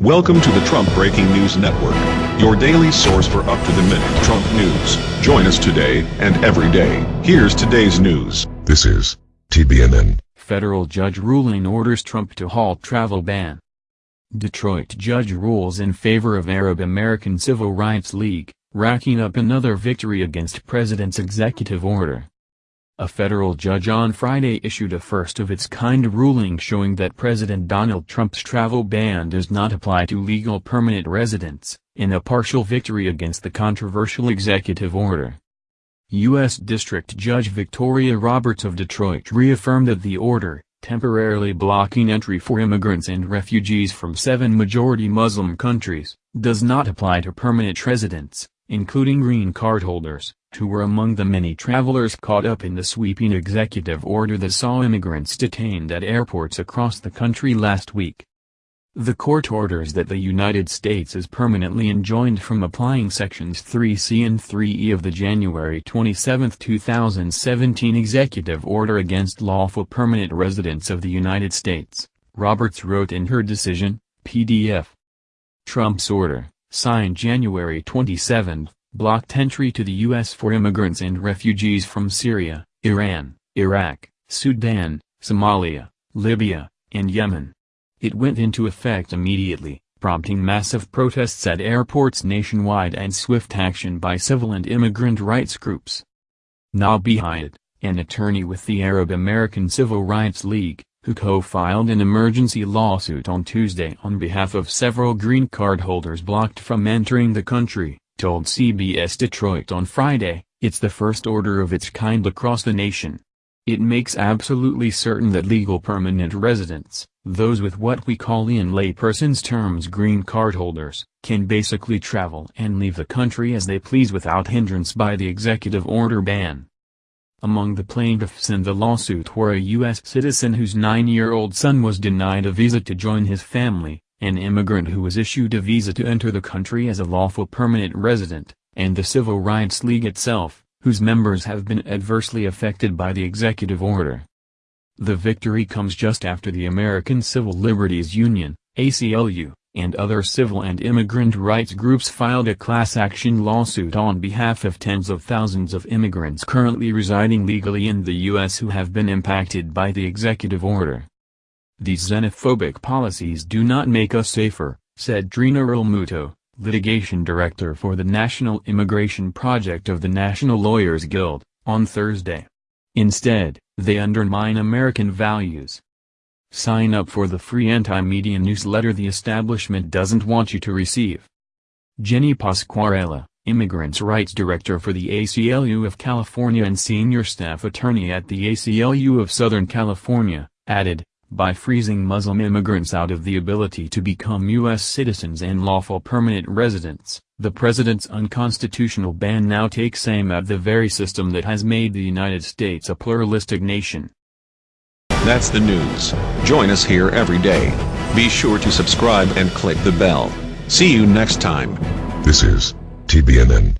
Welcome to the Trump Breaking News Network, your daily source for up-to-the-minute Trump news. Join us today and every day. Here's today's news. This is TBNN. Federal judge ruling orders Trump to halt travel ban. Detroit judge rules in favor of Arab American Civil Rights League, racking up another victory against president's executive order. A federal judge on Friday issued a first-of-its-kind ruling showing that President Donald Trump's travel ban does not apply to legal permanent residents, in a partial victory against the controversial executive order. U.S. District Judge Victoria Roberts of Detroit reaffirmed that the order, temporarily blocking entry for immigrants and refugees from seven majority Muslim countries, does not apply to permanent residents, including green card holders, who were among the many travelers caught up in the sweeping executive order that saw immigrants detained at airports across the country last week. The court orders that the United States is permanently enjoined from applying Sections 3C and 3E of the January 27, 2017 Executive Order against lawful permanent residents of the United States, Roberts wrote in her decision, PDF. Trump's order signed January 27, blocked entry to the U.S. for immigrants and refugees from Syria, Iran, Iraq, Sudan, Somalia, Libya, and Yemen. It went into effect immediately, prompting massive protests at airports nationwide and swift action by civil and immigrant rights groups. Nabih Ayad, an attorney with the Arab American Civil Rights League, who co-filed an emergency lawsuit on Tuesday on behalf of several green card holders blocked from entering the country, told CBS Detroit on Friday, it's the first order of its kind across the nation. It makes absolutely certain that legal permanent residents, those with what we call in layperson's terms green card holders, can basically travel and leave the country as they please without hindrance by the executive order ban. Among the plaintiffs in the lawsuit were a U.S. citizen whose nine-year-old son was denied a visa to join his family, an immigrant who was issued a visa to enter the country as a lawful permanent resident, and the Civil Rights League itself, whose members have been adversely affected by the executive order. The victory comes just after the American Civil Liberties Union, ACLU, and other civil and immigrant rights groups filed a class action lawsuit on behalf of tens of thousands of immigrants currently residing legally in the U.S. who have been impacted by the executive order. These xenophobic policies do not make us safer, said Trina Muto, litigation director for the National Immigration Project of the National Lawyers Guild, on Thursday. Instead, they undermine American values. Sign up for the free anti-media newsletter the establishment doesn't want you to receive. Jennie Pasquarella, Immigrants' Rights Director for the ACLU of California and Senior Staff Attorney at the ACLU of Southern California, added, by freezing Muslim immigrants out of the ability to become U.S. citizens and lawful permanent residents, the president's unconstitutional ban now takes aim at the very system that has made the United States a pluralistic nation. That's the news. Join us here every day. Be sure to subscribe and click the bell. See you next time. This is TBNN.